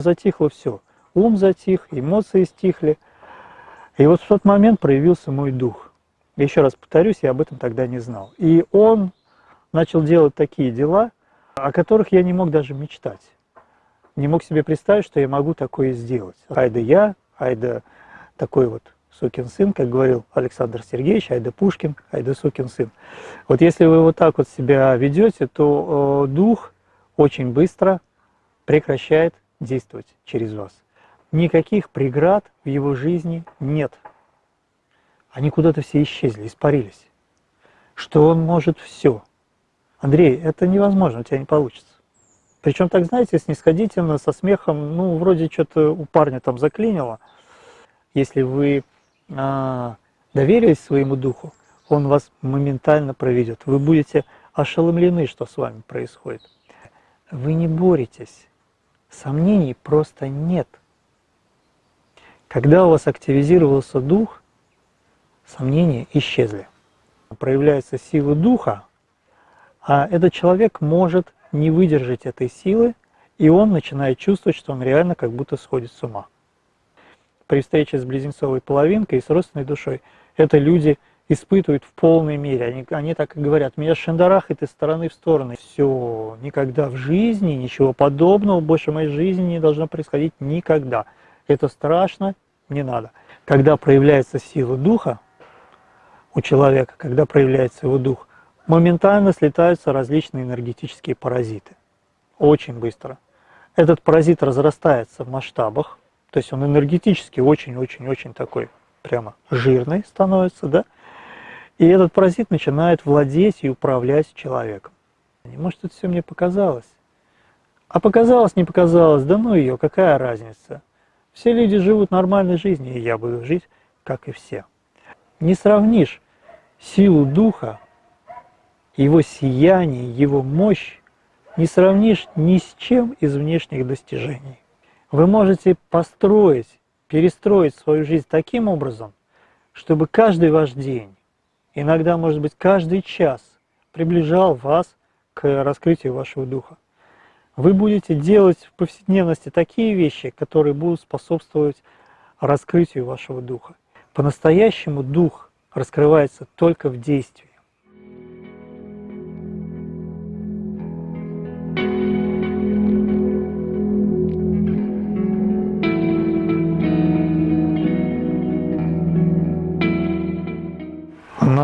Затихло все. Ум затих, эмоции стихли. И вот в тот момент проявился мой дух. Еще раз повторюсь, я об этом тогда не знал. И он начал делать такие дела, о которых я не мог даже мечтать. Не мог себе представить, что я могу такое сделать. Айда я, айда такой вот сукин сын, как говорил Александр Сергеевич, айда Пушкин, айда сукин сын. Вот если вы вот так вот себя ведете, то э, дух очень быстро прекращает действовать через вас. Никаких преград в его жизни нет. Они куда-то все исчезли, испарились. Что он может все. Андрей, это невозможно, у тебя не получится. Причем так, знаете, снисходительно, со смехом, ну, вроде что-то у парня там заклинило. Если вы а, доверились своему духу, он вас моментально проведет. Вы будете ошеломлены, что с вами происходит. Вы не боретесь Сомнений просто нет. Когда у вас активизировался дух, сомнения исчезли. Проявляется сила духа, а этот человек может не выдержать этой силы, и он начинает чувствовать, что он реально как будто сходит с ума. При встрече с близнецовой половинкой и с родственной душой это люди испытывают в полной мере. Они, они так и говорят, меня шандарахает из стороны в сторону. Все, никогда в жизни, ничего подобного больше в моей жизни не должно происходить никогда. Это страшно, не надо. Когда проявляется сила духа у человека, когда проявляется его дух, моментально слетаются различные энергетические паразиты. Очень быстро. Этот паразит разрастается в масштабах, то есть он энергетически очень-очень-очень такой прямо жирный становится, да, и этот паразит начинает владеть и управлять человеком. Может, это все мне показалось? А показалось, не показалось, да ну ее, какая разница? Все люди живут нормальной жизнью, и я буду жить, как и все. Не сравнишь силу духа, его сияние, его мощь, не сравнишь ни с чем из внешних достижений. Вы можете построить, перестроить свою жизнь таким образом, чтобы каждый ваш день иногда, может быть, каждый час приближал вас к раскрытию вашего духа. Вы будете делать в повседневности такие вещи, которые будут способствовать раскрытию вашего духа. По-настоящему дух раскрывается только в действии.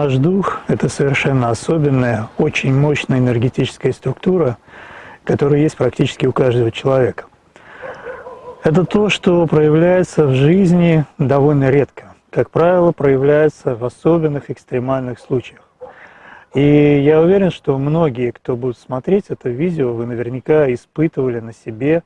Наш дух – это совершенно особенная, очень мощная энергетическая структура, которая есть практически у каждого человека. Это то, что проявляется в жизни довольно редко. Как правило, проявляется в особенных экстремальных случаях. И я уверен, что многие, кто будут смотреть это видео, вы наверняка испытывали на себе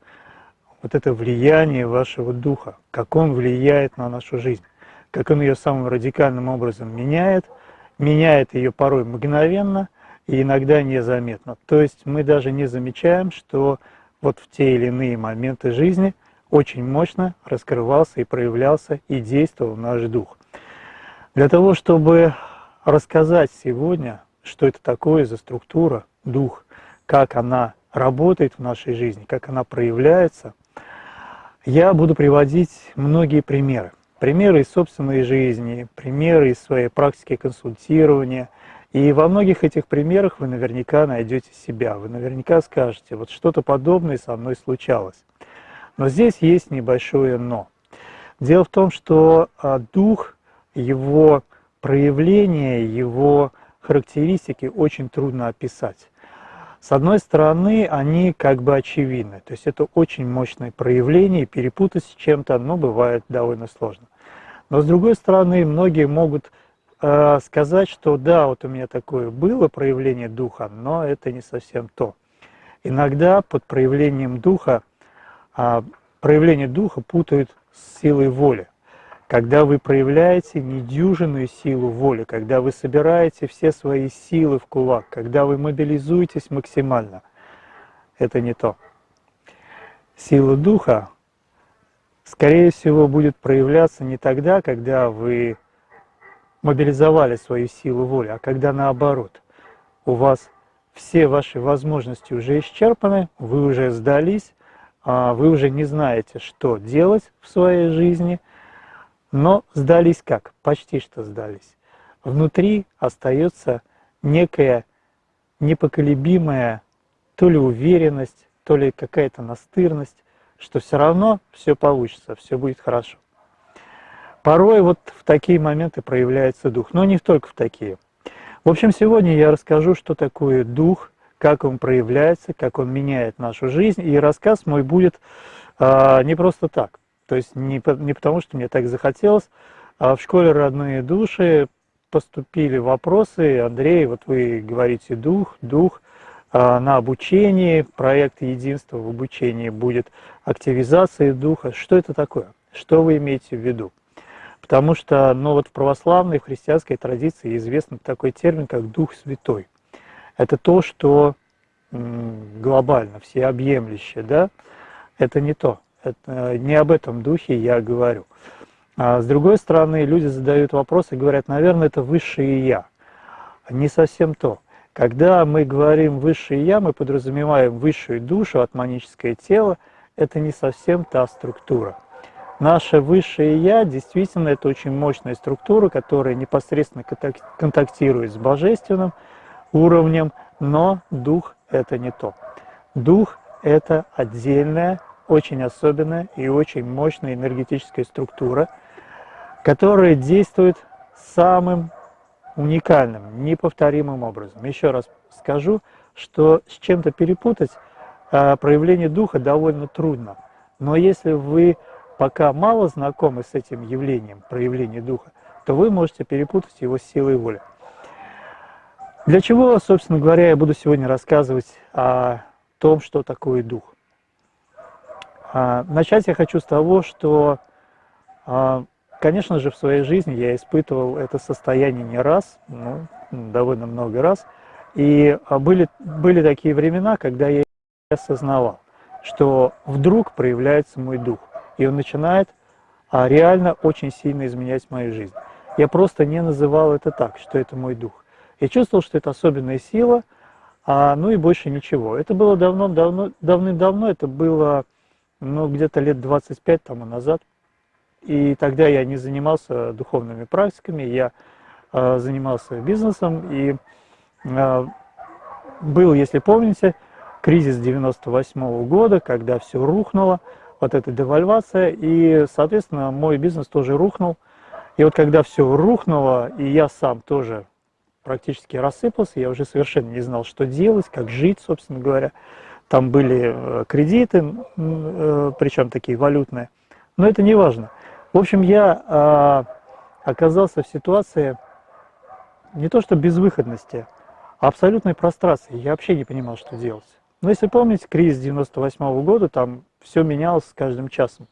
вот это влияние вашего духа, как он влияет на нашу жизнь, как он ее самым радикальным образом меняет – меняет ее порой мгновенно и иногда незаметно. То есть мы даже не замечаем, что вот в те или иные моменты жизни очень мощно раскрывался и проявлялся и действовал наш дух. Для того, чтобы рассказать сегодня, что это такое за структура, дух, как она работает в нашей жизни, как она проявляется, я буду приводить многие примеры примеры из собственной жизни, примеры из своей практики консультирования. И во многих этих примерах вы наверняка найдете себя, вы наверняка скажете, вот что-то подобное со мной случалось. Но здесь есть небольшое «но». Дело в том, что а, дух, его проявление, его характеристики очень трудно описать. С одной стороны, они как бы очевидны, то есть это очень мощное проявление, перепутать с чем-то, оно бывает довольно сложно. Но с другой стороны, многие могут э, сказать, что да, вот у меня такое было проявление духа, но это не совсем то. Иногда под проявлением духа, э, проявление духа путают с силой воли когда вы проявляете недюжинную силу воли, когда вы собираете все свои силы в кулак, когда вы мобилизуетесь максимально, это не то. Сила духа, скорее всего, будет проявляться не тогда, когда вы мобилизовали свою силу воли, а когда наоборот, у вас все ваши возможности уже исчерпаны, вы уже сдались, а, вы уже не знаете, что делать в своей жизни, но сдались как? Почти что сдались. Внутри остается некая непоколебимая то ли уверенность, то ли какая-то настырность, что все равно все получится, все будет хорошо. Порой вот в такие моменты проявляется дух, но не только в такие. В общем, сегодня я расскажу, что такое дух, как он проявляется, как он меняет нашу жизнь. И рассказ мой будет а, не просто так. То есть не, не потому, что мне так захотелось. А в школе «Родные души» поступили вопросы. Андрей, вот вы говорите «дух», «дух». А, на обучении, проект единства в обучении будет активизация духа. Что это такое? Что вы имеете в виду? Потому что ну, вот в православной, в христианской традиции известен такой термин, как Дух Святой. Это то, что глобально, всеобъемлющее, да? Это не то. Это, не об этом духе я говорю. А с другой стороны, люди задают вопросы и говорят, наверное, это высшее Я. Не совсем то. Когда мы говорим «высшее я», мы подразумеваем высшую душу, атманическое тело. Это не совсем та структура. Наше высшее я действительно это очень мощная структура, которая непосредственно контактирует с божественным уровнем, но дух это не то. Дух это отдельная, очень особенная и очень мощная энергетическая структура, которая действует самым уникальным, неповторимым образом. Еще раз скажу, что с чем-то перепутать проявление духа довольно трудно. Но если вы пока мало знакомы с этим явлением, проявления духа, то вы можете перепутать его с силой воли. Для чего, собственно говоря, я буду сегодня рассказывать о том, что такое дух. А, начать я хочу с того, что а, Конечно же, в своей жизни я испытывал это состояние не раз, ну, довольно много раз. И а, были, были такие времена, когда я осознавал, что вдруг проявляется мой дух, и он начинает а, реально очень сильно изменять мою жизнь. Я просто не называл это так, что это мой дух. Я чувствовал, что это особенная сила, а, ну и больше ничего. Это было давно-давно, давным-давно, это было ну, где-то лет 25 тому назад. И тогда я не занимался духовными практиками, я э, занимался бизнесом. И э, был, если помните, кризис 98 -го года, когда все рухнуло, вот эта девальвация, и, соответственно, мой бизнес тоже рухнул. И вот когда все рухнуло, и я сам тоже практически рассыпался, я уже совершенно не знал, что делать, как жить, собственно говоря. Там были э, кредиты, э, причем такие валютные, но это не важно. В общем, я э, оказался в ситуации не то что безвыходности, а абсолютной прострации. Я вообще не понимал, что делать. Но если помните, кризис 98 -го года, там все менялось с каждым часом.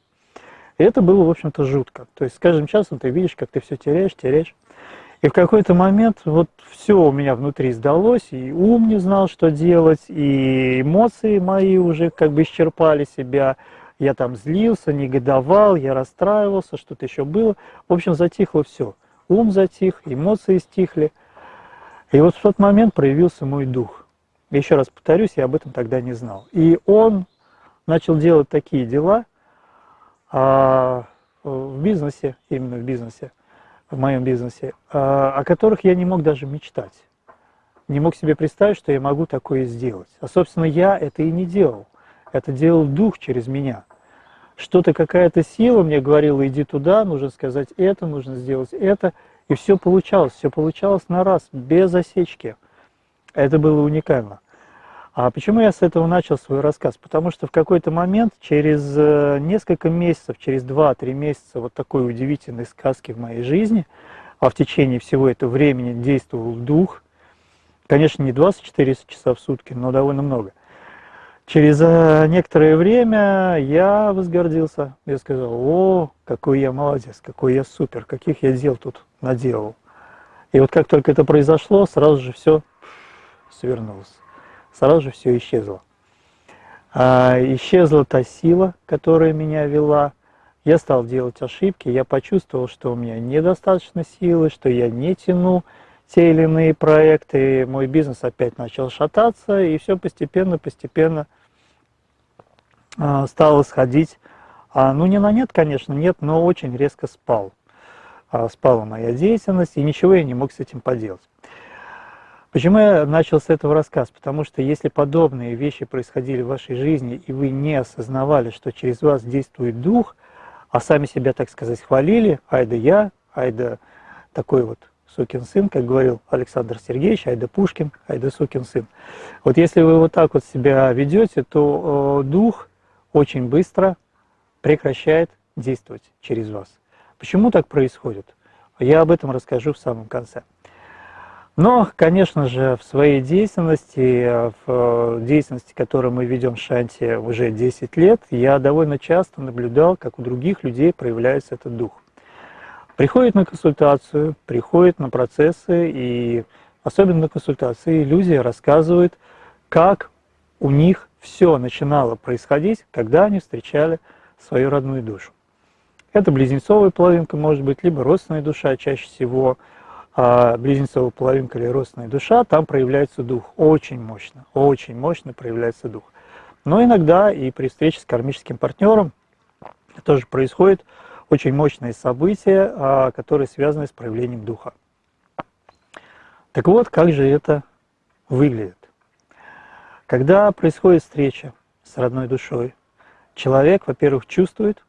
И это было, в общем-то, жутко. То есть с каждым часом ты видишь, как ты все теряешь, теряешь. И в какой-то момент вот все у меня внутри сдалось, и ум не знал, что делать, и эмоции мои уже как бы исчерпали себя, я там злился, негодовал, я расстраивался, что-то еще было. В общем, затихло все. Ум затих, эмоции стихли. И вот в тот момент проявился мой дух. Еще раз повторюсь, я об этом тогда не знал. И он начал делать такие дела а, в бизнесе, именно в бизнесе, в моем бизнесе, а, о которых я не мог даже мечтать. Не мог себе представить, что я могу такое сделать. А, собственно, я это и не делал. Это делал дух через меня. Что-то, какая-то сила мне говорила, иди туда, нужно сказать это, нужно сделать это. И все получалось, все получалось на раз, без осечки. Это было уникально. А почему я с этого начал свой рассказ? Потому что в какой-то момент, через э, несколько месяцев, через 2-3 месяца вот такой удивительной сказки в моей жизни, а в течение всего этого времени действовал дух, конечно, не 24 часа в сутки, но довольно много – Через э, некоторое время я возгордился. Я сказал, о, какой я молодец, какой я супер, каких я дел тут наделал. И вот как только это произошло, сразу же все свернулось. Сразу же все исчезло. А, исчезла та сила, которая меня вела. Я стал делать ошибки, я почувствовал, что у меня недостаточно силы, что я не тяну те или иные проекты, мой бизнес опять начал шататься, и все постепенно-постепенно а, стал исходить, а, ну не на нет, конечно, нет, но очень резко спал. А, спала моя деятельность, и ничего я не мог с этим поделать. Почему я начал с этого рассказ? Потому что если подобные вещи происходили в вашей жизни, и вы не осознавали, что через вас действует дух, а сами себя, так сказать, хвалили, ай да я, ай да такой вот сукин сын, как говорил Александр Сергеевич, ай да Пушкин, ай да сукин сын. Вот если вы вот так вот себя ведете, то э, дух очень быстро прекращает действовать через вас. Почему так происходит? Я об этом расскажу в самом конце. Но, конечно же, в своей деятельности, в деятельности, которую мы ведем в Шанти уже 10 лет, я довольно часто наблюдал, как у других людей проявляется этот дух. Приходит на консультацию, приходит на процессы, и особенно на консультации люди рассказывают, как у них все начинало происходить, когда они встречали свою родную душу. Это близнецовая половинка может быть, либо родственная душа чаще всего – близнецовая половинка или родственная душа, там проявляется дух. Очень мощно, очень мощно проявляется дух. Но иногда и при встрече с кармическим партнером тоже происходит очень мощные события, а, которые связаны с проявлением духа. Так вот, как же это выглядит? Когда происходит встреча с родной душой, человек, во-первых, чувствует,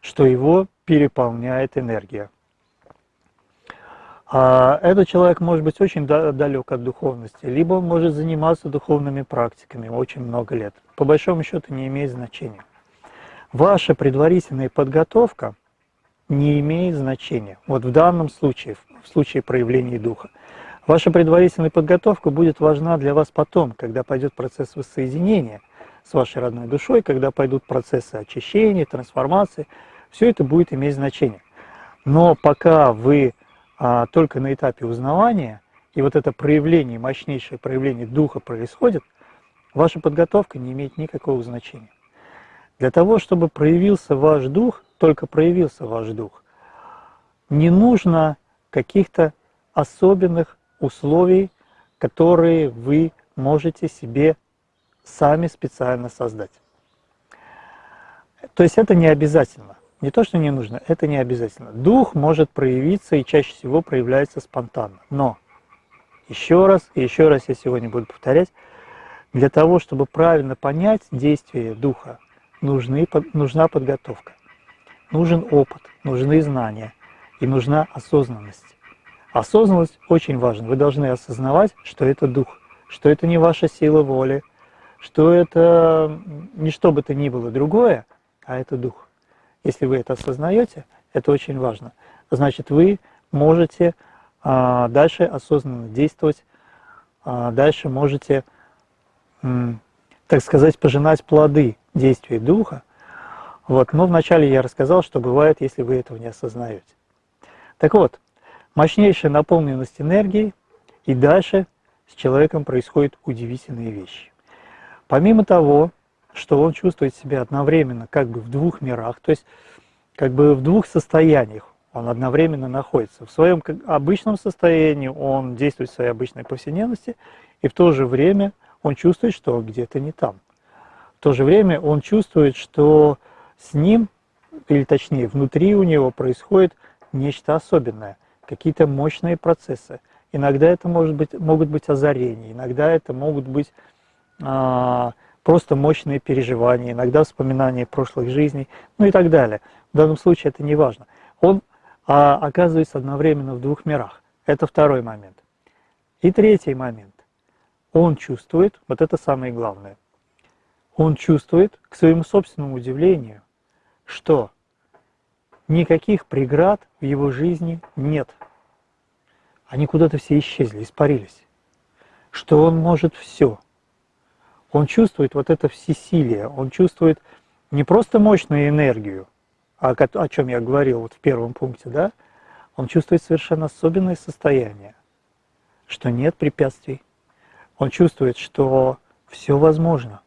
что его переполняет энергия. А этот человек может быть очень далек от духовности, либо он может заниматься духовными практиками очень много лет. По большому счету не имеет значения. Ваша предварительная подготовка не имеет значения. Вот в данном случае, в случае проявления духа. Ваша предварительная подготовка будет важна для вас потом, когда пойдет процесс воссоединения с вашей родной душой, когда пойдут процессы очищения, трансформации. Все это будет иметь значение. Но пока вы а, только на этапе узнавания, и вот это проявление, мощнейшее проявление духа происходит, ваша подготовка не имеет никакого значения. Для того, чтобы проявился ваш дух, только проявился ваш дух, не нужно каких-то особенных условий, которые вы можете себе сами специально создать. То есть это не обязательно. Не то, что не нужно, это не обязательно. Дух может проявиться и чаще всего проявляется спонтанно. Но, еще раз и еще раз я сегодня буду повторять, для того, чтобы правильно понять действие Духа, нужны, нужна подготовка, нужен опыт, нужны знания и нужна осознанность. Осознанность очень важна. Вы должны осознавать, что это Дух, что это не ваша сила воли, что это не что бы то ни было другое, а это Дух. Если вы это осознаете, это очень важно. Значит, вы можете а, дальше осознанно действовать, а, дальше можете, так сказать, пожинать плоды действия Духа. Вот. Но вначале я рассказал, что бывает, если вы этого не осознаете. Так вот, мощнейшая наполненность энергией, и дальше с человеком происходят удивительные вещи. Помимо того, что он чувствует себя одновременно как бы в двух мирах, то есть как бы в двух состояниях он одновременно находится. В своем обычном состоянии он действует в своей обычной повседневности, и в то же время он чувствует, что где-то не там. В то же время он чувствует, что с ним, или точнее внутри у него происходит нечто особенное, какие-то мощные процессы. Иногда это может быть, могут быть озарения, иногда это могут быть а, просто мощные переживания, иногда вспоминания прошлых жизней, ну и так далее. В данном случае это не важно. Он а, оказывается одновременно в двух мирах. Это второй момент. И третий момент. Он чувствует, вот это самое главное, он чувствует, к своему собственному удивлению, что никаких преград в его жизни нет. Они куда-то все исчезли, испарились. Что он может все – он чувствует вот это всесилие, он чувствует не просто мощную энергию, о, о чем я говорил вот в первом пункте, да, он чувствует совершенно особенное состояние, что нет препятствий. Он чувствует, что все возможно.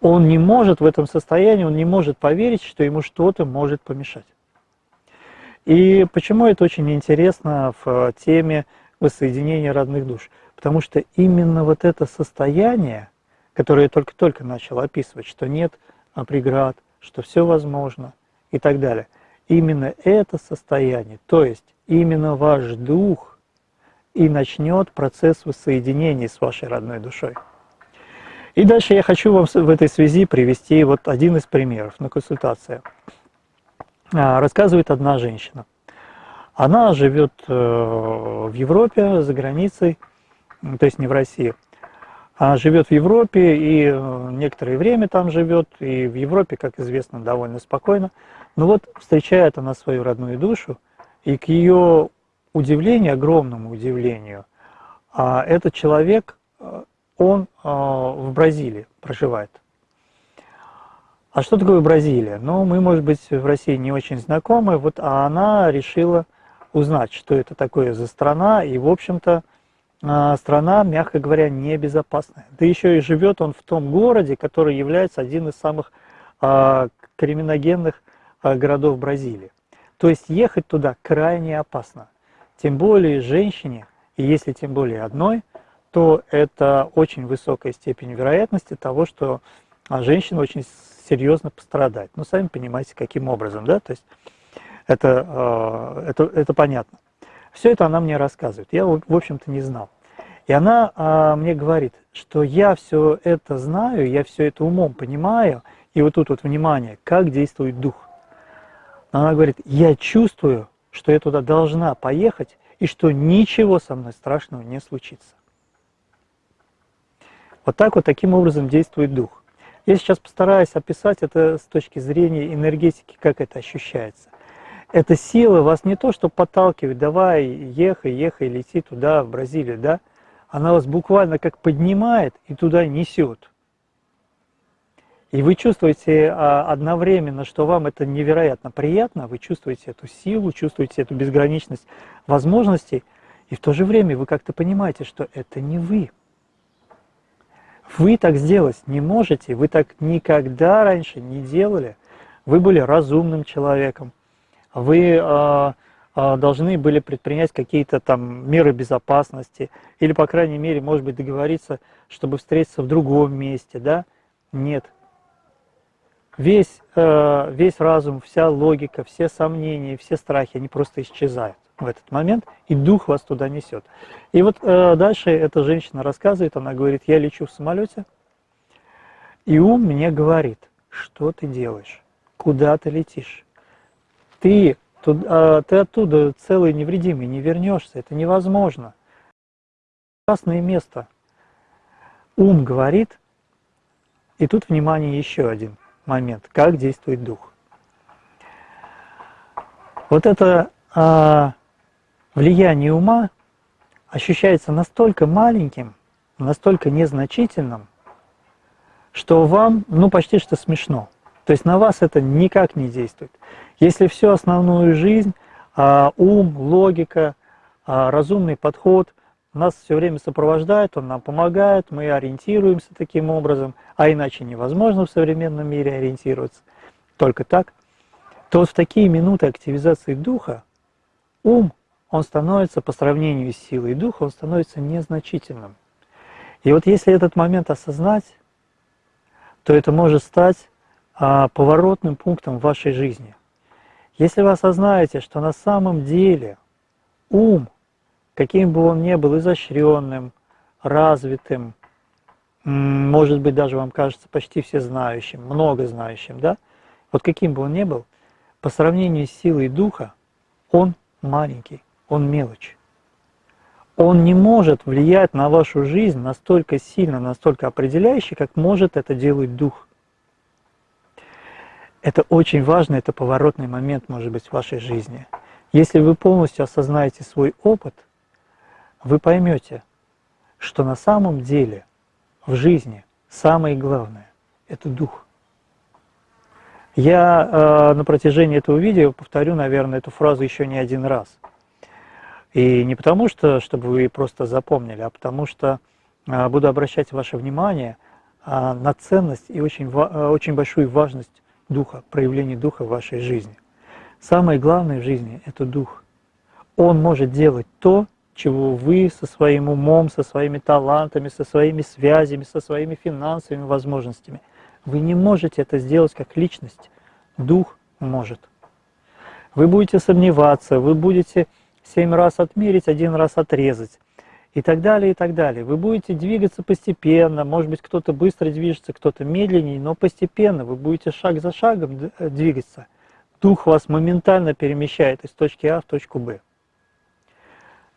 Он не может в этом состоянии, он не может поверить, что ему что-то может помешать. И почему это очень интересно в теме воссоединения родных душ? Потому что именно вот это состояние, который я только-только начал описывать, что нет преград, что все возможно и так далее. Именно это состояние, то есть именно ваш дух и начнет процесс воссоединения с вашей родной душой. И дальше я хочу вам в этой связи привести вот один из примеров на консультации. А, рассказывает одна женщина. Она живет э, в Европе, за границей, то есть не в России. Она живет в Европе и э, некоторое время там живет, и в Европе, как известно, довольно спокойно. Но вот встречает она свою родную душу, и к ее удивлению, огромному удивлению, а, этот человек, э, он в Бразилии проживает. А что такое Бразилия? Ну, мы, может быть, в России не очень знакомы, вот, а она решила узнать, что это такое за страна, и, в общем-то, а, страна, мягко говоря, небезопасная. Да еще и живет он в том городе, который является один из самых а, криминогенных а, городов Бразилии. То есть ехать туда крайне опасно. Тем более женщине, и если тем более одной, то это очень высокая степень вероятности того, что женщина очень серьезно пострадать. Ну, сами понимаете, каким образом, да, то есть это, это, это понятно. Все это она мне рассказывает, я, в общем-то, не знал. И она а, мне говорит, что я все это знаю, я все это умом понимаю, и вот тут вот внимание, как действует дух. Она говорит, я чувствую, что я туда должна поехать, и что ничего со мной страшного не случится. Вот так вот, таким образом действует дух. Я сейчас постараюсь описать это с точки зрения энергетики, как это ощущается. Эта сила вас не то, что подталкивает, давай, ехай, ехай, лети туда, в Бразилию, да? Она вас буквально как поднимает и туда несет. И вы чувствуете а, одновременно, что вам это невероятно приятно, вы чувствуете эту силу, чувствуете эту безграничность возможностей, и в то же время вы как-то понимаете, что это не вы. Вы так сделать не можете, вы так никогда раньше не делали. Вы были разумным человеком, вы э, э, должны были предпринять какие-то там меры безопасности, или, по крайней мере, может быть, договориться, чтобы встретиться в другом месте, да? Нет. Весь, э, весь разум, вся логика, все сомнения, все страхи, они просто исчезают в этот момент, и дух вас туда несет. И вот э, дальше эта женщина рассказывает, она говорит, я лечу в самолете, и ум мне говорит, что ты делаешь, куда ты летишь. Ты, тут, э, ты оттуда целый невредимый не вернешься, это невозможно. Красное место. Ум говорит, и тут, внимание, еще один момент, как действует дух. Вот это а, влияние ума ощущается настолько маленьким, настолько незначительным, что вам, ну, почти что смешно. То есть на вас это никак не действует. Если всю основную жизнь, а, ум, логика, а, разумный подход нас все время сопровождает, он нам помогает, мы ориентируемся таким образом, а иначе невозможно в современном мире ориентироваться, только так, то вот в такие минуты активизации духа ум он становится по сравнению с силой духа, он становится незначительным. И вот если этот момент осознать, то это может стать поворотным пунктом в вашей жизни. Если вы осознаете, что на самом деле ум, каким бы он ни был изощренным, развитым, может быть, даже вам кажется почти всезнающим, много знающим, да? Вот каким бы он ни был, по сравнению с силой духа, он маленький он мелочь. Он не может влиять на вашу жизнь настолько сильно, настолько определяюще, как может это делать дух. Это очень важно, это поворотный момент, может быть, в вашей жизни. Если вы полностью осознаете свой опыт, вы поймете, что на самом деле в жизни самое главное – это дух. Я э, на протяжении этого видео повторю, наверное, эту фразу еще не один раз – и не потому, что, чтобы вы просто запомнили, а потому что а, буду обращать ваше внимание а, на ценность и очень, а, очень большую важность духа, проявления духа в вашей жизни. Самое главное в жизни – это дух. Он может делать то, чего вы со своим умом, со своими талантами, со своими связями, со своими финансовыми возможностями Вы не можете это сделать как личность. Дух может. Вы будете сомневаться, вы будете семь раз отмерить, один раз отрезать и так далее, и так далее. Вы будете двигаться постепенно, может быть, кто-то быстро движется, кто-то медленнее, но постепенно вы будете шаг за шагом э, двигаться. Дух вас моментально перемещает из точки А в точку Б.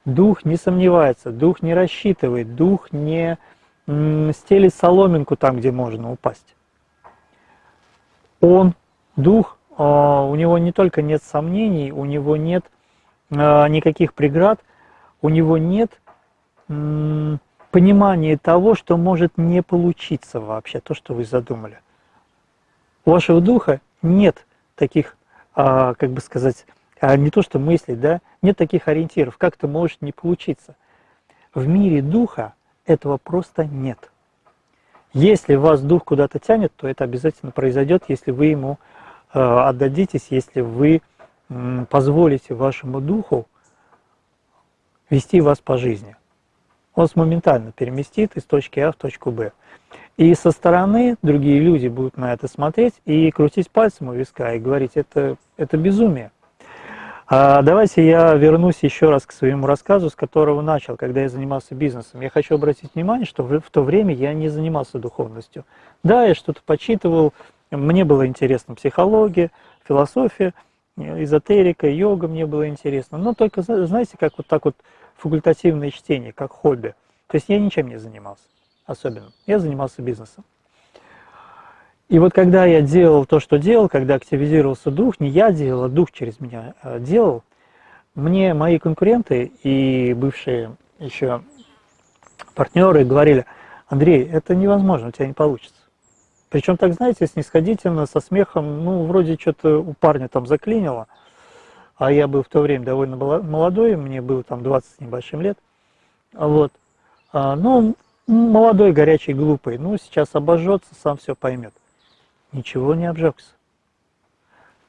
Дух не сомневается, дух не рассчитывает, дух не стелит соломинку там, где можно упасть. Он, дух, а, у него не только нет сомнений, у него нет а, никаких преград, у него нет понимания того, что может не получиться вообще, то, что вы задумали. У вашего духа нет таких, а, как бы сказать, не то что мыслей, да, нет таких ориентиров, как это может не получиться. В мире духа этого просто нет. Если вас дух куда-то тянет, то это обязательно произойдет, если вы ему э, отдадитесь, если вы позволите вашему духу вести вас по жизни. Вас моментально переместит из точки А в точку Б. И со стороны другие люди будут на это смотреть и крутить пальцем у виска и говорить, это, это безумие. А давайте я вернусь еще раз к своему рассказу, с которого начал, когда я занимался бизнесом. Я хочу обратить внимание, что в, в то время я не занимался духовностью. Да, я что-то почитывал, мне было интересно психология, философия, эзотерика, йога мне было интересно. Но только, знаете, как вот так вот факультативное чтение, как хобби. То есть я ничем не занимался особенно. Я занимался бизнесом. И вот когда я делал то, что делал, когда активизировался дух, не я делал, а дух через меня э, делал, мне мои конкуренты и бывшие еще партнеры говорили, Андрей, это невозможно, у тебя не получится. Причем так, знаете, снисходительно, со смехом, ну, вроде что-то у парня там заклинило, а я был в то время довольно молодой, мне было там 20 с небольшим лет, вот, а, ну, молодой, горячий, глупый, ну, сейчас обожжется, сам все поймет ничего не обжегся.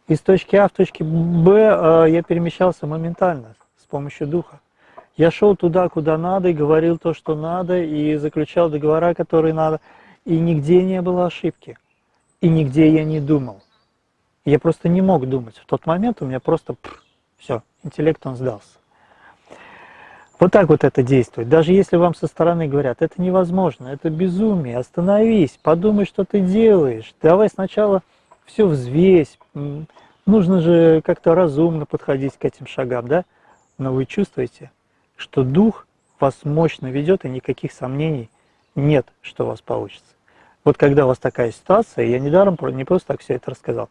Из точки А в точке Б э, я перемещался моментально с помощью духа. Я шел туда, куда надо, и говорил то, что надо, и заключал договора, которые надо, и нигде не было ошибки, и нигде я не думал. Я просто не мог думать. В тот момент у меня просто все, интеллект он сдался. Вот так вот это действует. Даже если вам со стороны говорят, это невозможно, это безумие, остановись, подумай, что ты делаешь, давай сначала все взвесь, нужно же как-то разумно подходить к этим шагам, да? Но вы чувствуете, что дух вас мощно ведет, и никаких сомнений нет, что у вас получится. Вот когда у вас такая ситуация, я недаром не просто так все это рассказал,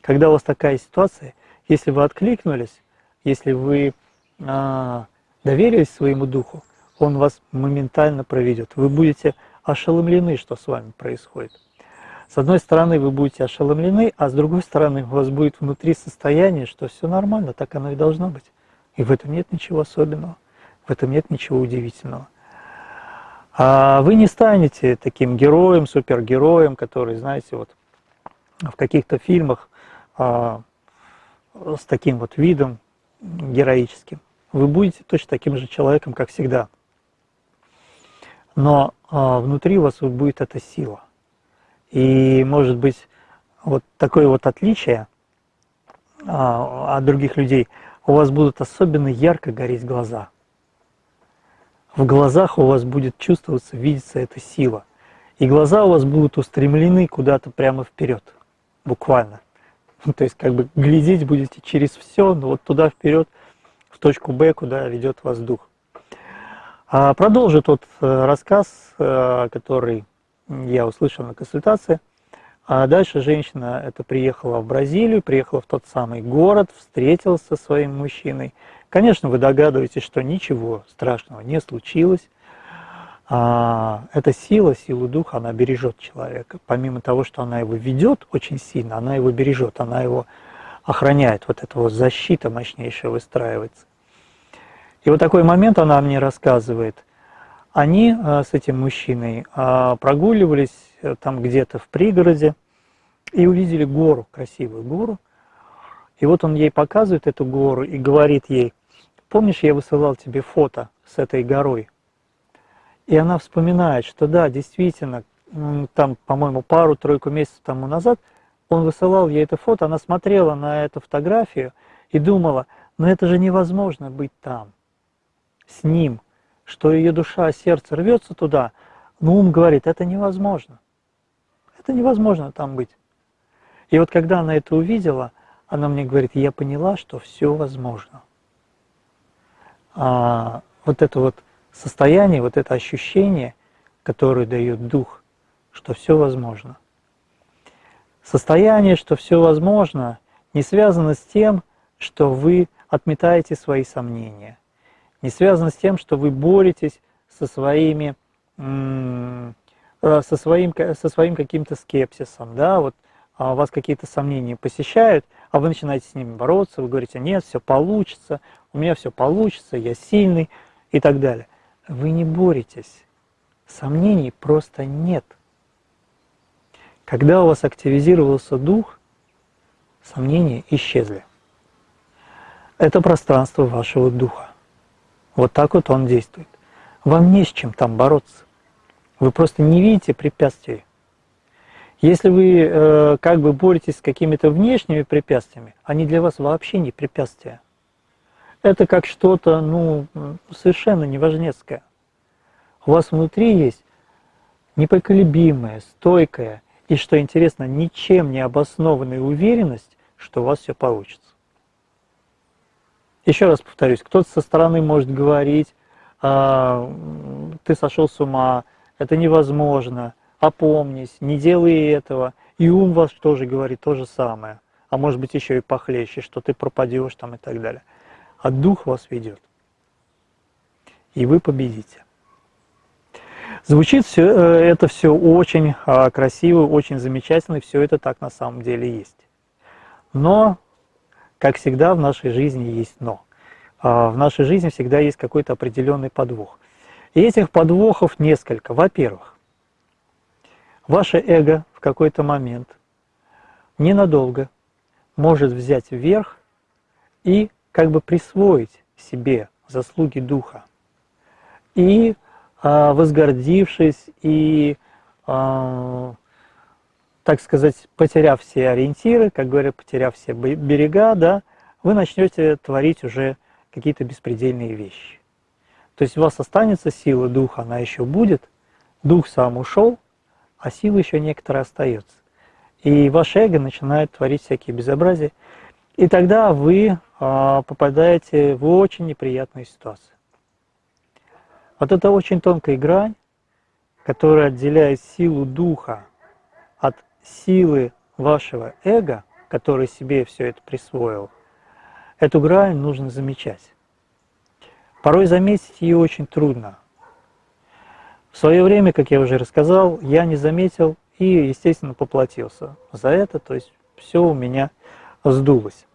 когда у вас такая ситуация, если вы откликнулись, если вы а, доверились своему духу, он вас моментально проведет. Вы будете ошеломлены, что с вами происходит. С одной стороны, вы будете ошеломлены, а с другой стороны, у вас будет внутри состояние, что все нормально, так оно и должно быть. И в этом нет ничего особенного, в этом нет ничего удивительного. А вы не станете таким героем, супергероем, который, знаете, вот в каких-то фильмах а, с таким вот видом героическим вы будете точно таким же человеком, как всегда. Но а, внутри вас будет эта сила. И может быть вот такое вот отличие а, от других людей, у вас будут особенно ярко гореть глаза. В глазах у вас будет чувствоваться, видеться эта сила. И глаза у вас будут устремлены куда-то прямо вперед, буквально. То есть как бы глядеть будете через все, но вот туда вперед – точку Б, куда ведет вас дух. А продолжу тот э, рассказ, э, который я услышал на консультации. А дальше женщина это приехала в Бразилию, приехала в тот самый город, встретилась со своим мужчиной. Конечно, вы догадываетесь, что ничего страшного не случилось. А, эта сила, сила духа, она бережет человека. Помимо того, что она его ведет очень сильно, она его бережет, она его охраняет. Вот эта вот защита мощнейшая выстраивается. И вот такой момент она мне рассказывает. Они э, с этим мужчиной э, прогуливались э, там где-то в пригороде и увидели гору, красивую гору. И вот он ей показывает эту гору и говорит ей, помнишь, я высылал тебе фото с этой горой? И она вспоминает, что да, действительно, там, по-моему, пару-тройку месяцев тому назад, он высылал ей это фото, она смотрела на эту фотографию и думала, но это же невозможно быть там, с ним, что ее душа, сердце рвется туда, но ум говорит, это невозможно. Это невозможно там быть. И вот когда она это увидела, она мне говорит, я поняла, что все возможно. А вот это вот состояние, вот это ощущение, которое дает дух, что все возможно. Состояние, что все возможно, не связано с тем, что вы отметаете свои сомнения, не связано с тем, что вы боретесь со своими э, со своим, со своим каким-то скепсисом, да, вот а вас какие-то сомнения посещают, а вы начинаете с ними бороться, вы говорите, нет, все получится, у меня все получится, я сильный и так далее. Вы не боретесь, сомнений просто нет. Когда у вас активизировался дух, сомнения исчезли. Это пространство вашего духа. Вот так вот он действует. Вам не с чем там бороться. Вы просто не видите препятствий. Если вы э, как бы боретесь с какими-то внешними препятствиями, они для вас вообще не препятствия. Это как что-то ну, совершенно неважнецкое. У вас внутри есть непоколебимая, стойкая и, что интересно, ничем не обоснованная уверенность, что у вас все получится. Еще раз повторюсь, кто-то со стороны может говорить, а, ты сошел с ума, это невозможно, опомнись, не делай этого. И ум вас тоже говорит то же самое, а может быть еще и похлеще, что ты пропадешь там и так далее. А дух вас ведет, и вы победите. Звучит все, э, это все очень а, красиво, очень замечательно, и все это так на самом деле есть. Но, как всегда, в нашей жизни есть но. А, в нашей жизни всегда есть какой-то определенный подвох. И этих подвохов несколько. Во-первых, ваше эго в какой-то момент ненадолго может взять вверх и как бы присвоить себе заслуги духа. И а, возгордившись и, а, так сказать, потеряв все ориентиры, как говорят, потеряв все берега, да, вы начнете творить уже какие-то беспредельные вещи. То есть у вас останется сила духа, она еще будет, дух сам ушел, а сила еще некоторая остается. И ваше эго начинает творить всякие безобразия, и тогда вы попадаете в очень неприятную ситуацию. Вот это очень тонкая грань, которая отделяет силу духа от силы вашего эго, который себе все это присвоил. Эту грань нужно замечать. Порой заметить ее очень трудно. В свое время, как я уже рассказал, я не заметил и, естественно, поплатился за это, то есть все у меня сдулось.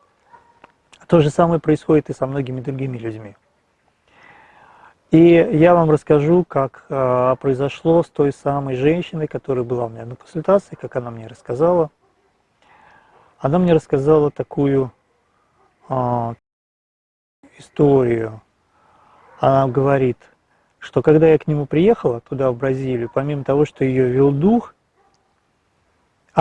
То же самое происходит и со многими другими людьми. И я вам расскажу, как э, произошло с той самой женщиной, которая была у меня на консультации, как она мне рассказала. Она мне рассказала такую э, историю она говорит, что когда я к нему приехала, туда, в Бразилию, помимо того, что ее вел дух,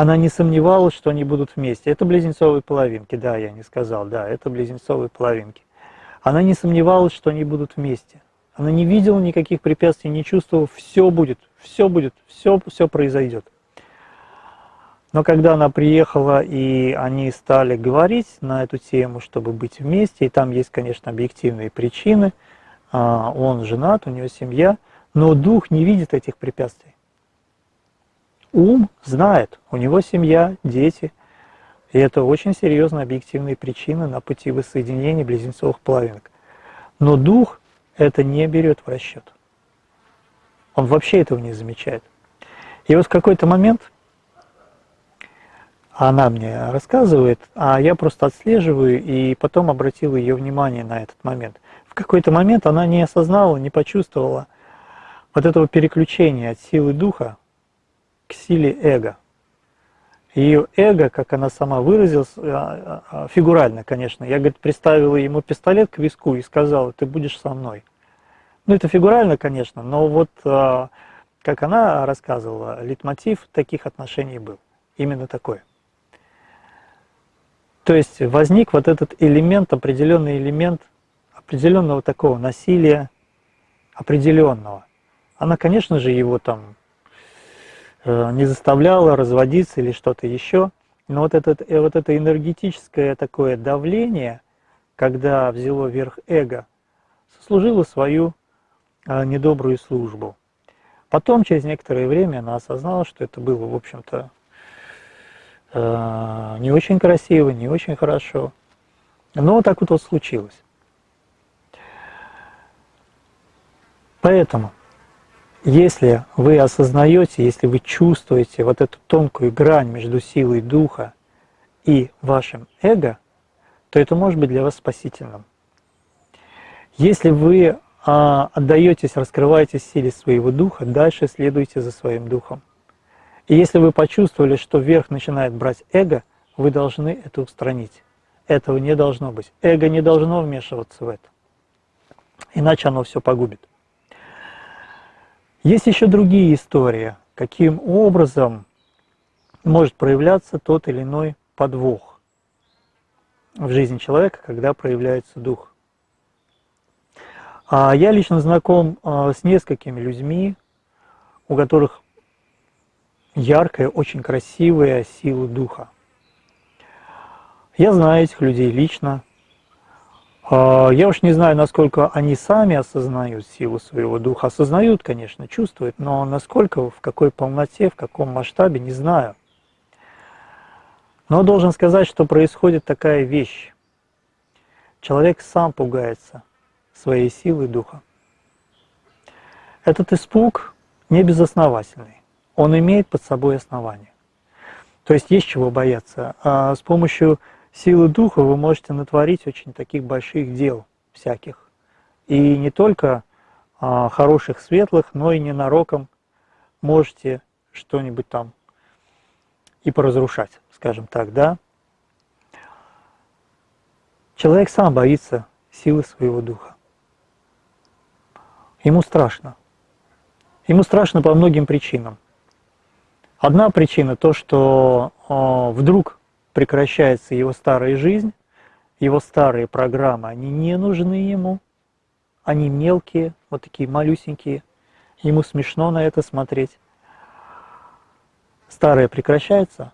она не сомневалась, что они будут вместе. Это близнецовые половинки, да, я не сказал, да, это близнецовые половинки. Она не сомневалась, что они будут вместе. Она не видела никаких препятствий, не чувствовала, все будет, все будет, все, все произойдет. Но когда она приехала, и они стали говорить на эту тему, чтобы быть вместе, и там есть, конечно, объективные причины – а, он женат, у него семья, но дух не видит этих препятствий. Ум знает, у него семья, дети, и это очень серьезные объективные причины на пути воссоединения близнецовых половинок. Но дух это не берет в расчет. Он вообще этого не замечает. И вот в какой-то момент она мне рассказывает, а я просто отслеживаю и потом обратил ее внимание на этот момент какой-то момент она не осознала, не почувствовала вот этого переключения от силы духа к силе эго. Ее эго, как она сама выразилась, а, а, а, фигурально, конечно, я, говорит, приставила ему пистолет к виску и сказала, ты будешь со мной. Ну, это фигурально, конечно, но вот как она рассказывала, литмотив таких отношений был. Именно такой. То есть возник вот этот элемент, определенный элемент определенного такого насилия, определенного. Она, конечно же, его там э, не заставляла разводиться или что-то еще, но вот, этот, э, вот это энергетическое такое давление, когда взяло верх эго, служило свою э, недобрую службу. Потом, через некоторое время, она осознала, что это было, в общем-то, э, не очень красиво, не очень хорошо. Но так вот, вот случилось. Поэтому, если вы осознаете, если вы чувствуете вот эту тонкую грань между силой духа и вашим эго, то это может быть для вас спасительным. Если вы а, отдаетесь, раскрываете силе своего духа, дальше следуйте за своим духом. И если вы почувствовали, что вверх начинает брать эго, вы должны это устранить. Этого не должно быть. Эго не должно вмешиваться в это. Иначе оно все погубит. Есть еще другие истории, каким образом может проявляться тот или иной подвох в жизни человека, когда проявляется дух. А я лично знаком а, с несколькими людьми, у которых яркая, очень красивая сила духа. Я знаю этих людей лично. А, я уж не знаю, насколько они сами осознают силу своего духа. Осознают, конечно, чувствуют, но насколько, в какой полноте, в каком масштабе, не знаю. Но должен сказать, что происходит такая вещь. Человек сам пугается своей силы духа. Этот испуг не безосновательный, он имеет под собой основание. То есть есть чего бояться. А с помощью силы духа вы можете натворить очень таких больших дел всяких. И не только а, хороших, светлых, но и ненароком можете что-нибудь там и поразрушать, скажем так, да. Человек сам боится силы своего духа. Ему страшно. Ему страшно по многим причинам. Одна причина то, что э, вдруг прекращается его старая жизнь, его старые программы, они не нужны ему, они мелкие, вот такие малюсенькие, ему смешно на это смотреть. Старое прекращается,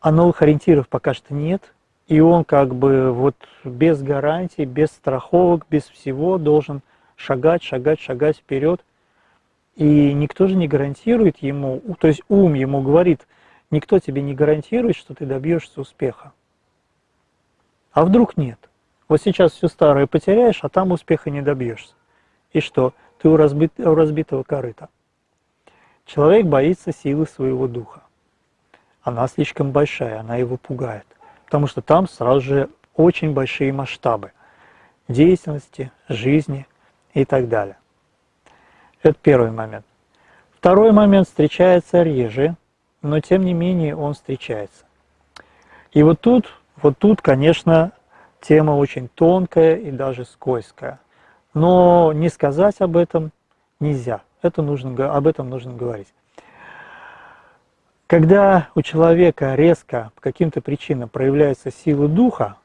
а новых ориентиров пока что нет, и он как бы вот без гарантий, без страховок, без всего должен шагать, шагать, шагать вперед. И никто же не гарантирует ему, то есть ум ему говорит, никто тебе не гарантирует, что ты добьешься успеха. А вдруг нет? Вот сейчас все старое потеряешь, а там успеха не добьешься. И что? Ты у, разбит, у разбитого корыта. Человек боится силы своего духа. Она слишком большая, она его пугает. Потому что там сразу же очень большие масштабы деятельности, жизни, и так далее. Это первый момент. Второй момент встречается реже, но тем не менее он встречается. И вот тут, вот тут, конечно, тема очень тонкая и даже скользкая. Но не сказать об этом нельзя. Это нужно, об этом нужно говорить. Когда у человека резко по каким-то причинам проявляется сила духа,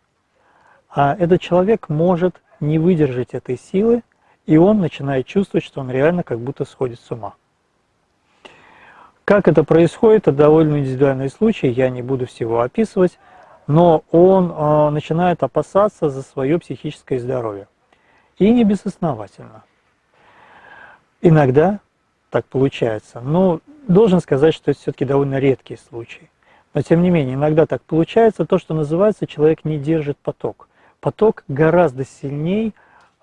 а этот человек может не выдержать этой силы и он начинает чувствовать, что он реально как будто сходит с ума. Как это происходит, это довольно индивидуальный случай, я не буду всего описывать, но он э, начинает опасаться за свое психическое здоровье. И не безосновательно. Иногда так получается, но должен сказать, что это все-таки довольно редкий случай. Но тем не менее, иногда так получается, то, что называется, человек не держит поток. Поток гораздо сильнее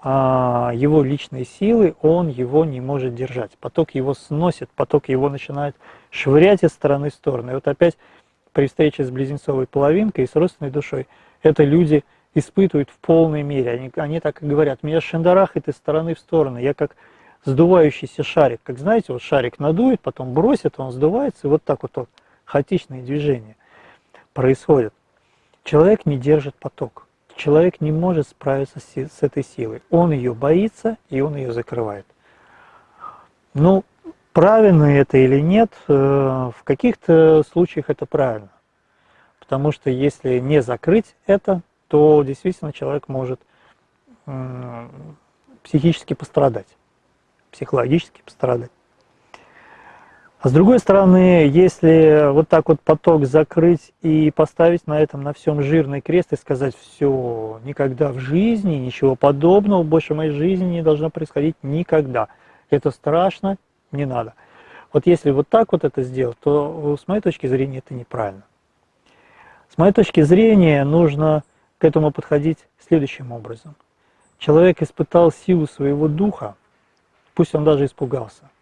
его личной силы, он его не может держать. Поток его сносит, поток его начинает швырять из стороны в сторону. И вот опять при встрече с близнецовой половинкой и с родственной душой, это люди испытывают в полной мере. Они, они так и говорят, меня шандарахает из стороны в сторону. Я как сдувающийся шарик. Как знаете, вот шарик надует, потом бросит, он сдувается, и вот так вот, вот хаотичные движения происходят. Человек не держит поток человек не может справиться с, этой силой. Он ее боится, и он ее закрывает. Ну, правильно это или нет, э, в каких-то случаях это правильно. Потому что если не закрыть это, то действительно человек может психически пострадать, психологически пострадать. А с другой стороны, если вот так вот поток закрыть и поставить на этом на всем жирный крест и сказать, все, никогда в жизни, ничего подобного больше в моей жизни не должно происходить никогда. Это страшно, не надо. Вот если вот так вот это сделать, то с моей точки зрения это неправильно. С моей точки зрения нужно к этому подходить следующим образом. Человек испытал силу своего духа, пусть он даже испугался –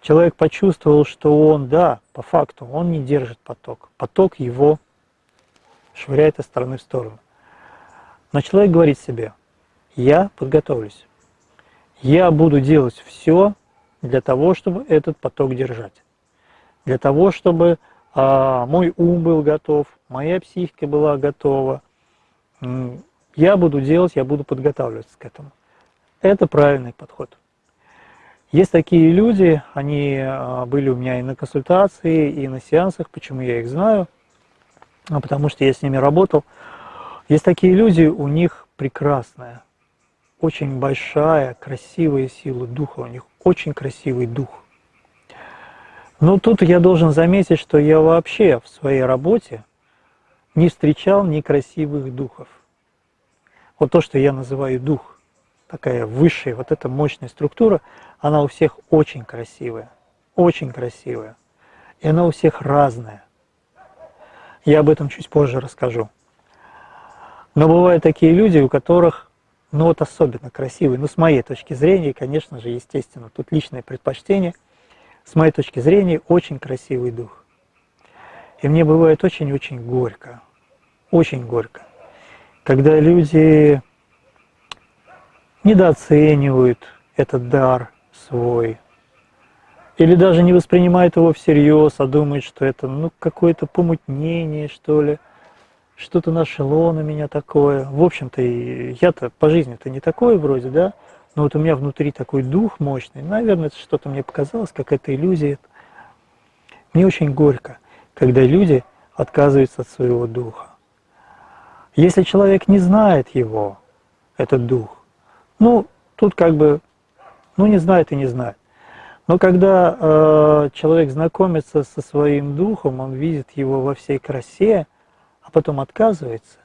человек почувствовал, что он, да, по факту, он не держит поток. Поток его швыряет из стороны в сторону. Но человек говорит себе, я подготовлюсь. Я буду делать все для того, чтобы этот поток держать. Для того, чтобы а, мой ум был готов, моя психика была готова. Я буду делать, я буду подготавливаться к этому. Это правильный подход. Есть такие люди, они а, были у меня и на консультации, и на сеансах, почему я их знаю, а потому что я с ними работал. Есть такие люди, у них прекрасная, очень большая, красивая сила духа, у них очень красивый дух. Но тут я должен заметить, что я вообще в своей работе не встречал некрасивых духов. Вот то, что я называю дух – такая высшая, вот эта мощная структура, она у всех очень красивая, очень красивая. И она у всех разная. Я об этом чуть позже расскажу. Но бывают такие люди, у которых, ну вот особенно красивые, ну с моей точки зрения, конечно же, естественно, тут личное предпочтение, с моей точки зрения, очень красивый дух. И мне бывает очень-очень горько, очень горько, когда люди недооценивают этот дар свой, или даже не воспринимают его всерьез, а думают, что это ну, какое-то помутнение, что ли, что-то нашло на меня такое. В общем-то, я-то по жизни-то не такой вроде, да, но вот у меня внутри такой дух мощный. Наверное, это что-то мне показалось, какая-то иллюзия. Мне очень горько, когда люди отказываются от своего духа. Если человек не знает его, этот дух, ну, тут как бы, ну не знает и не знает. Но когда э, человек знакомится со своим духом, он видит его во всей красе, а потом отказывается,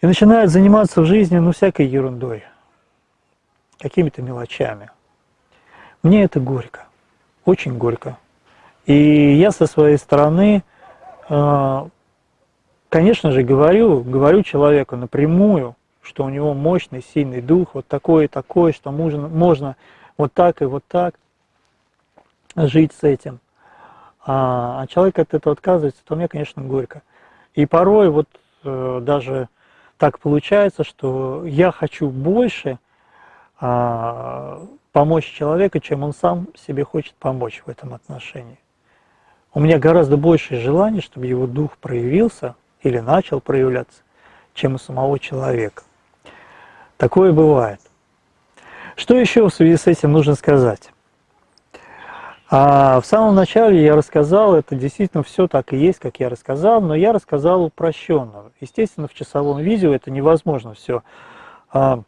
и начинает заниматься в жизни, ну, всякой ерундой, какими-то мелочами. Мне это горько, очень горько. И я со своей стороны, э, конечно же, говорю, говорю человеку напрямую, что у него мощный, сильный дух, вот такой и такой, что можно, можно вот так и вот так жить с этим. А, а человек от этого отказывается, то мне, конечно, горько. И порой вот э, даже так получается, что я хочу больше э, помочь человеку, чем он сам себе хочет помочь в этом отношении. У меня гораздо больше желаний, чтобы его дух проявился или начал проявляться, чем у самого человека. Такое бывает. Что еще в связи с этим нужно сказать? А в самом начале я рассказал, это действительно все так и есть, как я рассказал, но я рассказал упрощенно. Естественно, в часовом видео это невозможно все а,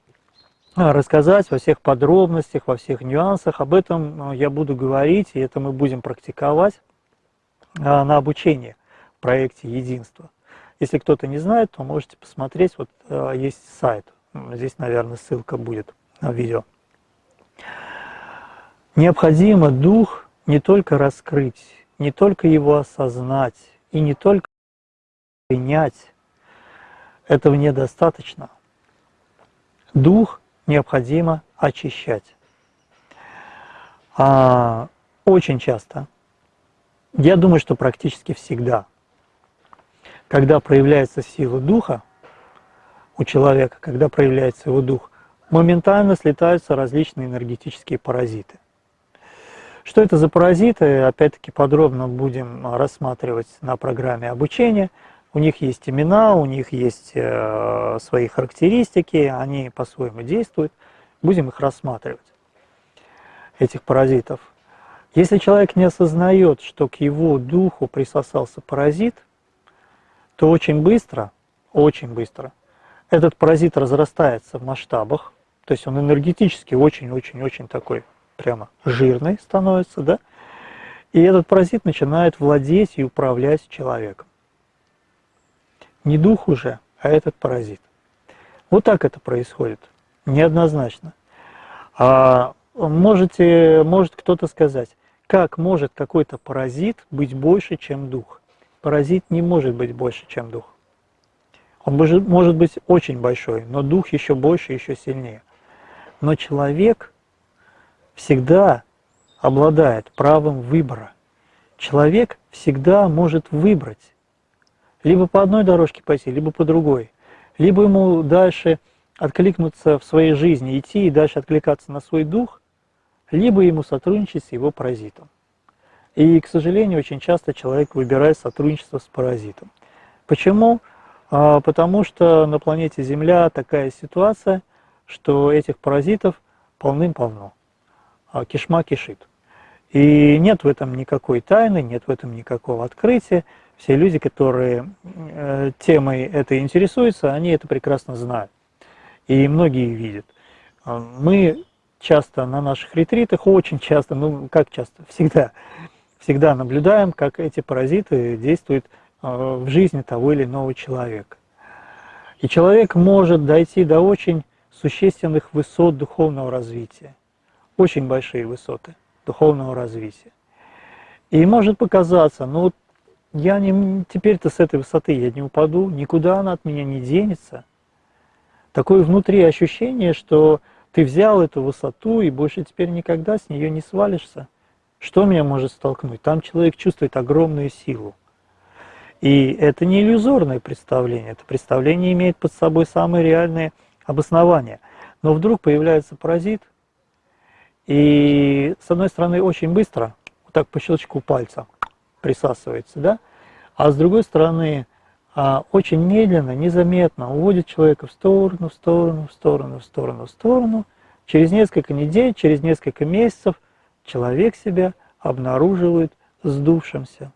рассказать во всех подробностях, во всех нюансах. Об этом я буду говорить, и это мы будем практиковать а, на обучении в проекте «Единство». Если кто-то не знает, то можете посмотреть, вот а, есть сайт Здесь, наверное, ссылка будет на видео. Необходимо дух не только раскрыть, не только его осознать и не только принять. Этого недостаточно. Дух необходимо очищать. А очень часто, я думаю, что практически всегда, когда проявляется сила духа, у человека, когда проявляется его дух, моментально слетаются различные энергетические паразиты. Что это за паразиты, опять-таки подробно будем рассматривать на программе обучения. У них есть имена, у них есть э, свои характеристики, они по-своему действуют. Будем их рассматривать, этих паразитов. Если человек не осознает, что к его духу присосался паразит, то очень быстро, очень быстро этот паразит разрастается в масштабах, то есть он энергетически очень-очень-очень такой прямо жирный становится, да, и этот паразит начинает владеть и управлять человеком. Не дух уже, а этот паразит. Вот так это происходит, неоднозначно. А можете, может кто-то сказать, как может какой-то паразит быть больше, чем дух? Паразит не может быть больше, чем дух. Он может быть очень большой, но дух еще больше, еще сильнее. Но человек всегда обладает правом выбора. Человек всегда может выбрать. Либо по одной дорожке пойти, либо по другой. Либо ему дальше откликнуться в своей жизни, идти и дальше откликаться на свой дух, либо ему сотрудничать с его паразитом. И, к сожалению, очень часто человек выбирает сотрудничество с паразитом. Почему? А, потому что на планете Земля такая ситуация, что этих паразитов полным-полно. А кишма кишит. И нет в этом никакой тайны, нет в этом никакого открытия. Все люди, которые э, темой этой интересуются, они это прекрасно знают. И многие видят. А, мы часто на наших ретритах, очень часто, ну как часто, всегда, всегда наблюдаем, как эти паразиты действуют в жизни того или иного человека. И человек может дойти до очень существенных высот духовного развития, очень большие высоты духовного развития. И может показаться, ну я не, теперь-то с этой высоты я не упаду, никуда она от меня не денется. Такое внутри ощущение, что ты взял эту высоту и больше теперь никогда с нее не свалишься. Что меня может столкнуть? Там человек чувствует огромную силу. И это не иллюзорное представление, это представление имеет под собой самые реальные обоснования. Но вдруг появляется паразит, и с одной стороны очень быстро, вот так по щелчку пальца присасывается, да, а с другой стороны а, очень медленно, незаметно уводит человека в сторону, в сторону, в сторону, в сторону, в сторону. Через несколько недель, через несколько месяцев человек себя обнаруживает сдувшимся.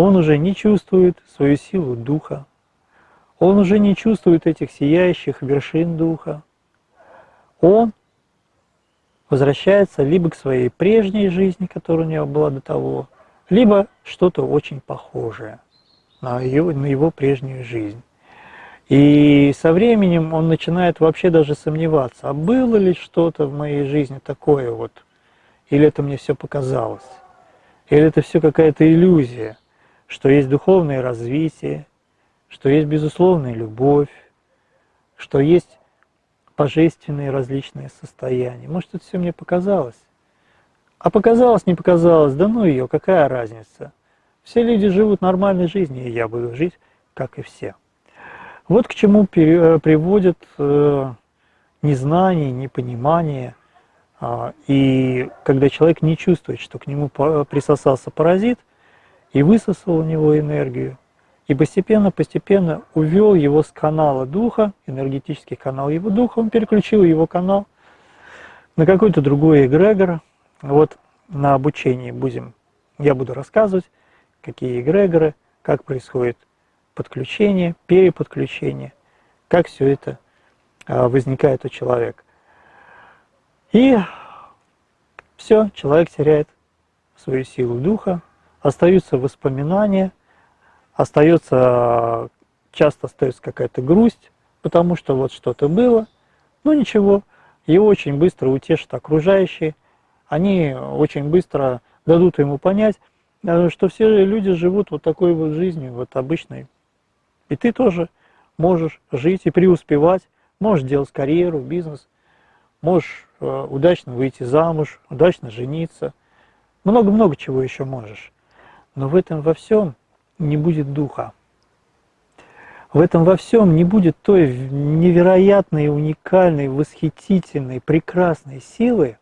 Он уже не чувствует свою силу духа. Он уже не чувствует этих сияющих вершин духа. Он возвращается либо к своей прежней жизни, которая у него была до того, либо что-то очень похожее на его, на его прежнюю жизнь. И со временем он начинает вообще даже сомневаться, а было ли что-то в моей жизни такое вот, или это мне все показалось, или это все какая-то иллюзия что есть духовное развитие, что есть безусловная любовь, что есть божественные различные состояния. Может, это все мне показалось? А показалось, не показалось, да ну ее, какая разница? Все люди живут нормальной жизнью, и я буду жить, как и все. Вот к чему э, приводит э, незнание, непонимание, а, и когда человек не чувствует, что к нему присосался паразит, и высосал у него энергию, и постепенно-постепенно увел его с канала духа, энергетический канал его духа, он переключил его канал на какой-то другой эгрегор. Вот на обучении будем, я буду рассказывать, какие эгрегоры, как происходит подключение, переподключение, как все это а, возникает у человека. И все, человек теряет свою силу духа, остаются воспоминания, остается, часто остается какая-то грусть, потому что вот что-то было, но ничего, его очень быстро утешат окружающие, они очень быстро дадут ему понять, э, что все люди живут вот такой вот жизнью, вот обычной. И ты тоже можешь жить и преуспевать, можешь делать карьеру, бизнес, можешь э, удачно выйти замуж, удачно жениться, много-много чего еще можешь. Но в этом во всем не будет духа. В этом во всем не будет той невероятной, уникальной, восхитительной, прекрасной силы,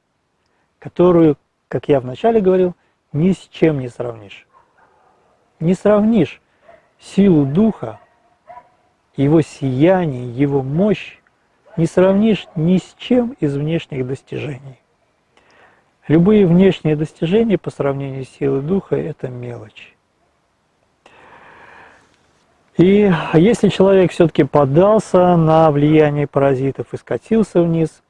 которую, как я вначале говорил, ни с чем не сравнишь. Не сравнишь силу духа, его сияние, его мощь, не сравнишь ни с чем из внешних достижений. Любые внешние достижения по сравнению с силой духа – это мелочь. И если человек все-таки поддался на влияние паразитов и скатился вниз,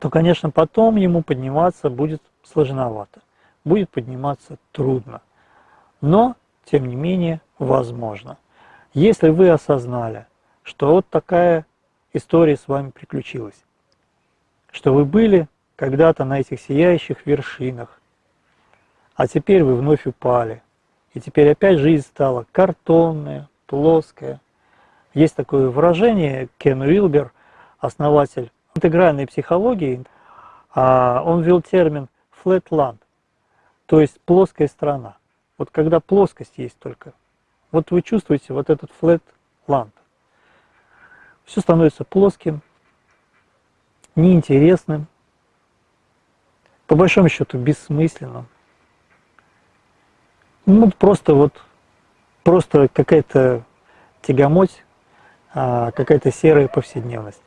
то, конечно, потом ему подниматься будет сложновато, будет подниматься трудно. Но, тем не менее, возможно. Если вы осознали, что вот такая история с вами приключилась, что вы были когда-то на этих сияющих вершинах, а теперь вы вновь упали, и теперь опять жизнь стала картонная, плоская. Есть такое выражение, Кен Уилбер, основатель интегральной психологии, а, он ввел термин flatland, то есть плоская страна. Вот когда плоскость есть только, вот вы чувствуете вот этот flatland. Все становится плоским, неинтересным, по большому счету бессмысленным. Ну, просто вот просто какая-то тягомоть, а, какая-то серая повседневность.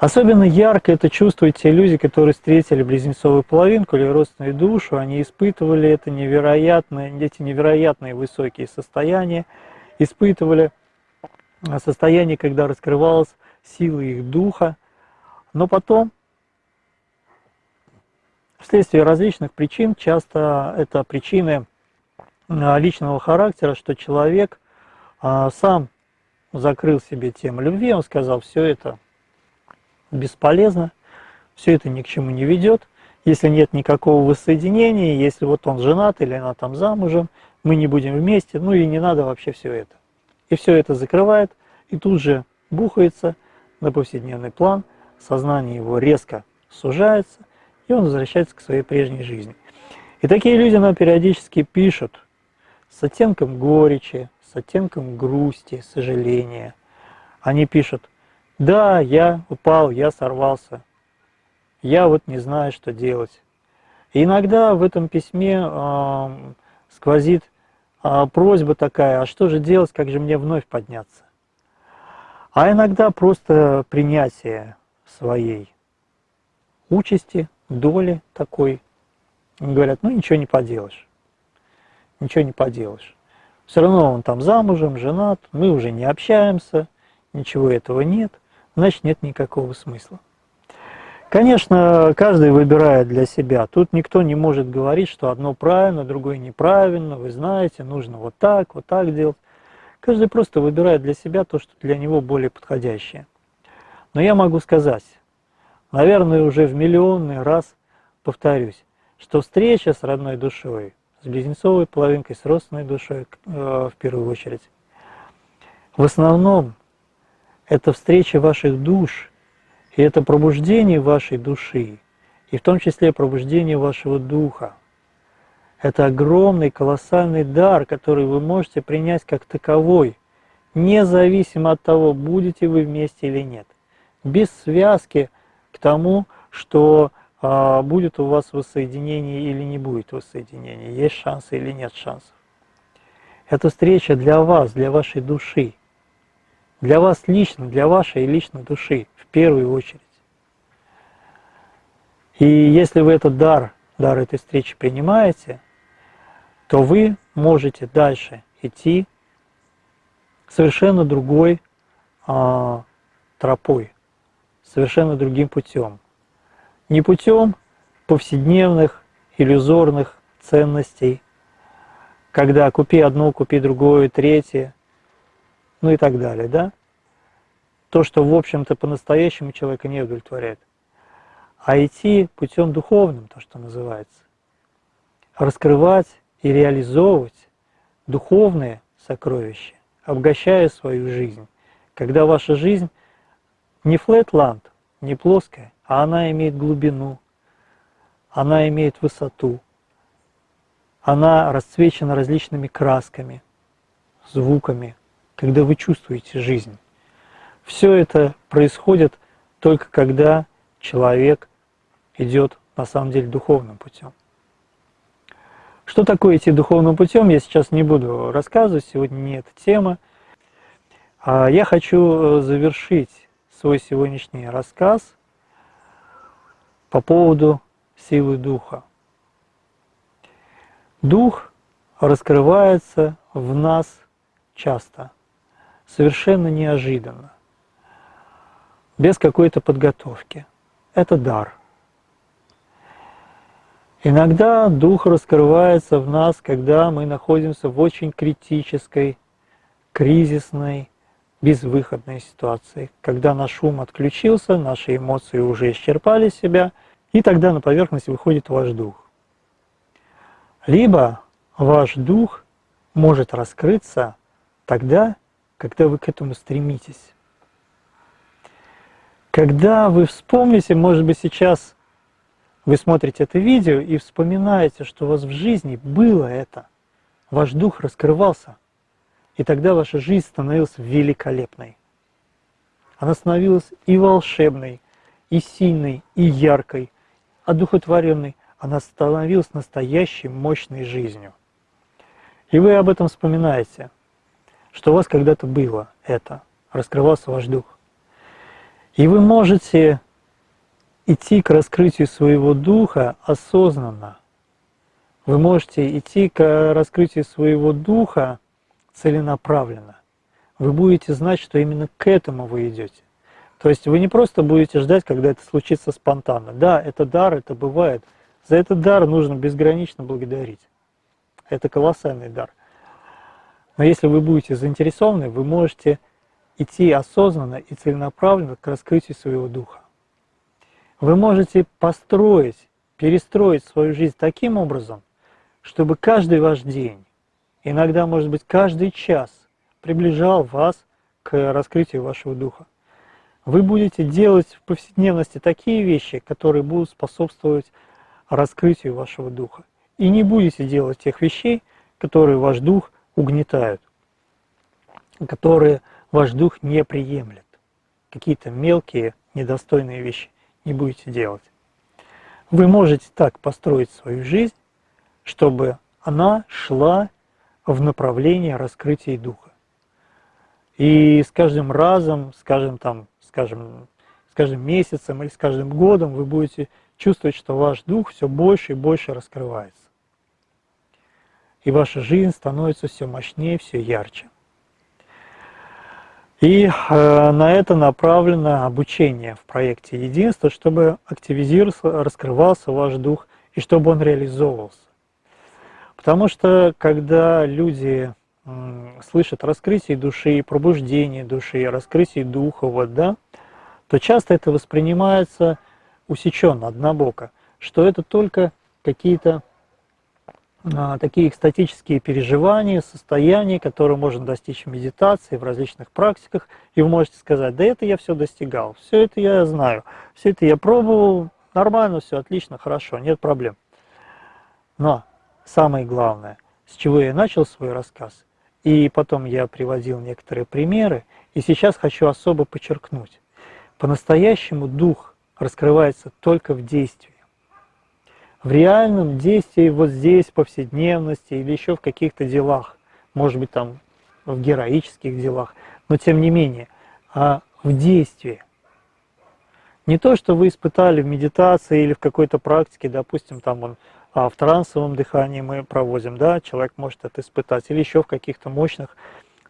Особенно ярко это чувствуют те люди, которые встретили близнецовую половинку или родственную душу, они испытывали это невероятное, эти невероятные высокие состояния, испытывали состояние, когда раскрывалась сила их духа, но потом, вследствие различных причин, часто это причины Э, личного характера, что человек а, сам закрыл себе тему любви, он сказал, все это бесполезно, все это ни к чему не ведет, если нет никакого воссоединения, если вот он женат или она там замужем, мы не будем вместе, ну и не надо вообще все это. И все это закрывает, и тут же бухается на повседневный план, сознание его резко сужается, и он возвращается к своей прежней жизни. И такие люди нам периодически пишут, с оттенком горечи, с оттенком грусти, сожаления. Они пишут, да, я упал, я сорвался, я вот не знаю, что делать. И иногда в этом письме э, сквозит э, просьба такая, а что же делать, как же мне вновь подняться? А иногда просто принятие своей участи, доли такой. Они говорят, ну ничего не поделаешь ничего не поделаешь. Все равно он там замужем, женат, мы уже не общаемся, ничего этого нет, значит нет никакого смысла. Конечно, каждый выбирает для себя. Тут никто не может говорить, что одно правильно, другое неправильно, вы знаете, нужно вот так, вот так делать. Каждый просто выбирает для себя то, что для него более подходящее. Но я могу сказать, наверное, уже в миллионный раз повторюсь, что встреча с родной душой с близнецовой половинкой, с родственной душой э, в первую очередь. В основном это встреча ваших душ, и это пробуждение вашей души, и в том числе пробуждение вашего духа. Это огромный, колоссальный дар, который вы можете принять как таковой, независимо от того, будете вы вместе или нет. Без связки тому, что а будет у вас воссоединение или не будет воссоединения, есть шансы или нет шансов. Это встреча для вас, для вашей души, для вас лично, для вашей личной души в первую очередь. И если вы этот дар, дар этой встречи принимаете, то вы можете дальше идти совершенно другой а, тропой, совершенно другим путем не путем повседневных иллюзорных ценностей, когда купи одно, купи другое, третье, ну и так далее, да? То, что, в общем-то, по-настоящему человека не удовлетворяет. А идти путем духовным, то, что называется. Раскрывать и реализовывать духовные сокровища, обогащая свою жизнь. Когда ваша жизнь не флетланд, не плоская, а она имеет глубину, она имеет высоту, она расцвечена различными красками, звуками, когда вы чувствуете жизнь. Все это происходит только когда человек идет на самом деле духовным путем. Что такое идти духовным путем, я сейчас не буду рассказывать, сегодня не эта тема. А я хочу э, завершить свой сегодняшний рассказ по поводу силы Духа. Дух раскрывается в нас часто, совершенно неожиданно, без какой-то подготовки. Это дар. Иногда Дух раскрывается в нас, когда мы находимся в очень критической, кризисной, безвыходной ситуации, когда наш ум отключился, наши эмоции уже исчерпали себя, и тогда на поверхность выходит ваш дух. Либо ваш дух может раскрыться тогда, когда вы к этому стремитесь. Когда вы вспомните, может быть, сейчас вы смотрите это видео и вспоминаете, что у вас в жизни было это, ваш дух раскрывался, и тогда ваша жизнь становилась великолепной. Она становилась и волшебной, и сильной, и яркой, одухотворенной. Она становилась настоящей мощной жизнью. И вы об этом вспоминаете, что у вас когда-то было это, раскрывался ваш дух. И вы можете идти к раскрытию своего духа осознанно. Вы можете идти к раскрытию своего духа целенаправленно. Вы будете знать, что именно к этому вы идете. То есть вы не просто будете ждать, когда это случится спонтанно. Да, это дар, это бывает. За этот дар нужно безгранично благодарить. Это колоссальный дар. Но если вы будете заинтересованы, вы можете идти осознанно и целенаправленно к раскрытию своего духа. Вы можете построить, перестроить свою жизнь таким образом, чтобы каждый ваш день иногда, может быть, каждый час приближал вас к раскрытию вашего духа. Вы будете делать в повседневности такие вещи, которые будут способствовать раскрытию вашего духа. И не будете делать тех вещей, которые ваш дух угнетают, которые ваш дух не приемлет. Какие-то мелкие, недостойные вещи не будете делать. Вы можете так построить свою жизнь, чтобы она шла в направлении раскрытия духа. И с каждым разом, скажем там, скажем, с каждым месяцем или с каждым годом вы будете чувствовать, что ваш дух все больше и больше раскрывается. И ваша жизнь становится все мощнее, все ярче. И э, на это направлено обучение в проекте «Единство», чтобы активизировался, раскрывался ваш дух и чтобы он реализовывался. Потому что когда люди слышат раскрытие души, пробуждение души, раскрытие духа, вот, да, то часто это воспринимается усеченно, однобоко, что это только какие-то а, такие экстатические переживания, состояния, которые можно достичь в медитации, в различных практиках, и вы можете сказать, да это я все достигал, все это я знаю, все это я пробовал, нормально, все отлично, хорошо, нет проблем. Но самое главное, с чего я начал свой рассказ, и потом я приводил некоторые примеры, и сейчас хочу особо подчеркнуть. По-настоящему дух раскрывается только в действии. В реальном действии, вот здесь, в повседневности или еще в каких-то делах, может быть там в героических делах, но тем не менее, а в действии. Не то, что вы испытали в медитации или в какой-то практике, допустим, там он а в трансовом дыхании мы проводим, да, человек может это испытать, или еще в каких-то мощных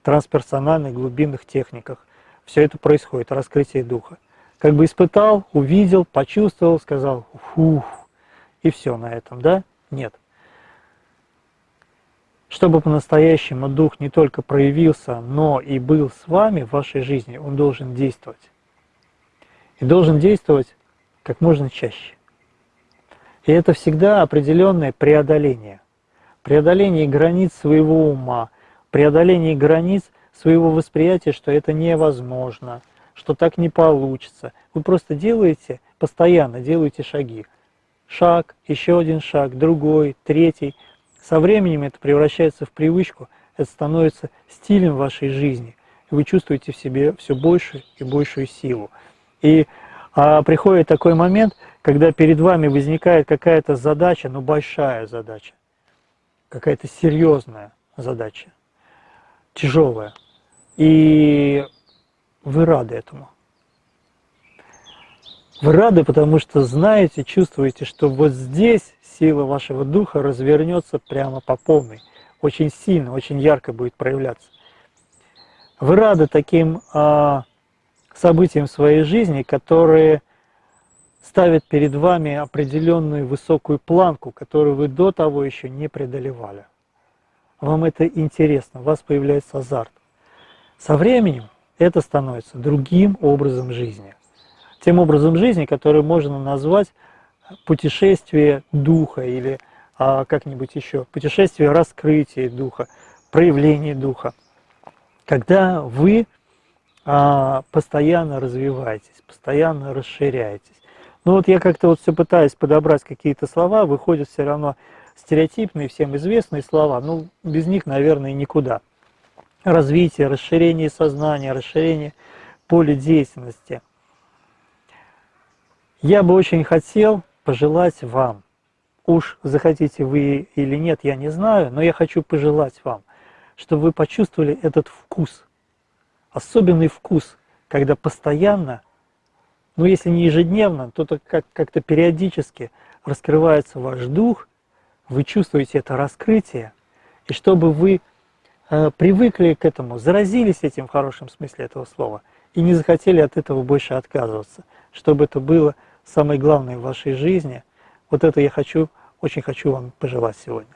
трансперсональных глубинных техниках. Все это происходит, раскрытие духа. Как бы испытал, увидел, почувствовал, сказал «фух», и все на этом, да? Нет. Чтобы по-настоящему дух не только проявился, но и был с вами в вашей жизни, он должен действовать. И должен действовать как можно чаще. И это всегда определенное преодоление. Преодоление границ своего ума, преодоление границ своего восприятия, что это невозможно, что так не получится. Вы просто делаете, постоянно делаете шаги. Шаг, еще один шаг, другой, третий. Со временем это превращается в привычку, это становится стилем вашей жизни. И вы чувствуете в себе все больше и большую силу. И а, приходит такой момент, когда перед вами возникает какая-то задача, ну большая задача, какая-то серьезная задача, тяжелая, и вы рады этому. Вы рады, потому что знаете, чувствуете, что вот здесь сила вашего духа развернется прямо по полной, очень сильно, очень ярко будет проявляться. Вы рады таким а, событиям в своей жизни, которые ставят перед вами определенную высокую планку, которую вы до того еще не преодолевали. Вам это интересно, у вас появляется азарт. Со временем это становится другим образом жизни. Тем образом жизни, который можно назвать путешествие духа или а, как-нибудь еще, путешествие раскрытия духа, проявление духа. Когда вы а, постоянно развиваетесь, постоянно расширяетесь. Ну вот я как-то вот все пытаюсь подобрать какие-то слова, выходят все равно стереотипные, всем известные слова, ну без них, наверное, никуда. Развитие, расширение сознания, расширение поля деятельности. Я бы очень хотел пожелать вам, уж захотите вы или нет, я не знаю, но я хочу пожелать вам, чтобы вы почувствовали этот вкус, особенный вкус, когда постоянно но если не ежедневно, то как-то периодически раскрывается ваш дух, вы чувствуете это раскрытие, и чтобы вы э, привыкли к этому, заразились этим в хорошем смысле этого слова, и не захотели от этого больше отказываться, чтобы это было самое главное в вашей жизни, вот это я хочу, очень хочу вам пожелать сегодня.